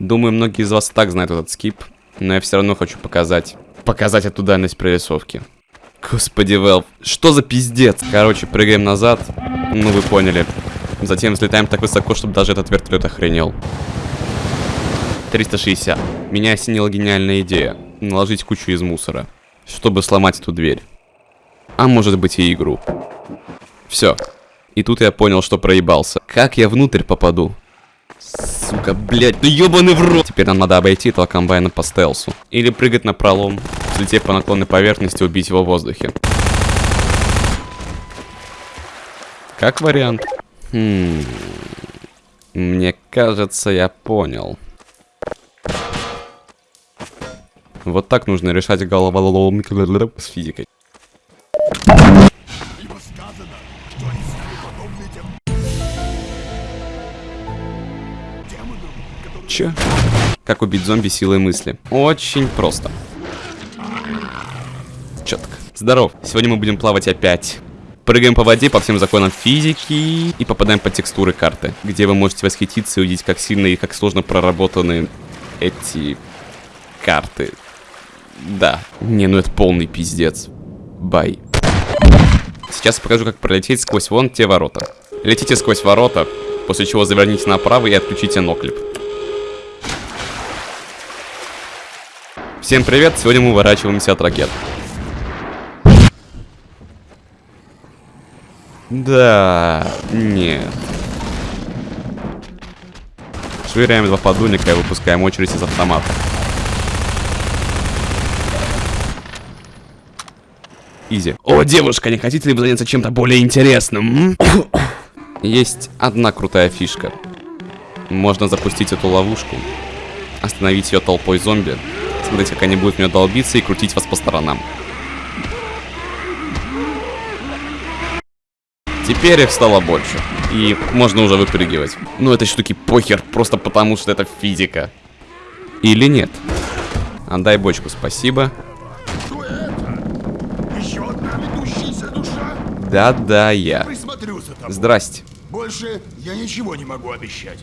Думаю, многие из вас так знают этот скип, но я все равно хочу показать. Показать эту дальность прорисовки. Господи, Велв, что за пиздец? Короче, прыгаем назад. Ну, вы поняли. Затем взлетаем так высоко, чтобы даже этот вертолет охренел. 360. Меня осенила гениальная идея. Наложить кучу из мусора. Чтобы сломать эту дверь. А может быть и игру. Все. И тут я понял, что проебался. Как я внутрь попаду? Сука, блядь, ну ебаный в рот! Теперь нам надо обойти этого комбайна по стелсу. Или прыгать на пролом, взлетев по наклонной поверхности, убить его в воздухе. Как вариант. Хм... Мне кажется, я понял. Вот так нужно решать головоломки с физикой. Че? Как убить зомби силой мысли? Очень просто. Четко. Здоров. Сегодня мы будем плавать опять. Прыгаем по воде по всем законам физики и попадаем под текстуры карты, где вы можете восхититься и увидеть, как сильно и как сложно проработаны эти карты. Да. Не, ну это полный пиздец. Бай. Сейчас я покажу, как пролететь сквозь вон те ворота. Летите сквозь ворота, после чего заверните направо и отключите ноклип. Всем привет, сегодня мы уворачиваемся от ракет. Да, нет. Швыряем два подульника и выпускаем очередь из автомата. Изи. О, девушка, не хотите ли вы заняться чем-то более интересным? Есть одна крутая фишка. Можно запустить эту ловушку, остановить ее толпой зомби, смотреть, как они будут нее долбиться и крутить вас по сторонам. Теперь их стало больше. И можно уже выпрыгивать. Но этой штуки похер, просто потому что это физика. Или нет? Отдай бочку, спасибо. Да-да, я. Присмотрю за тобой. Здрасте. Больше я ничего не могу обещать.